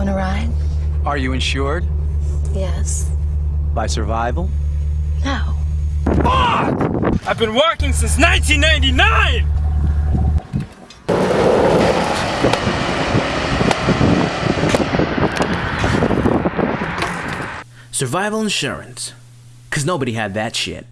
Want to ride? Are you insured? Yes. By survival? No. Fuck! I've been working since 1999! Survival insurance. Cause nobody had that shit.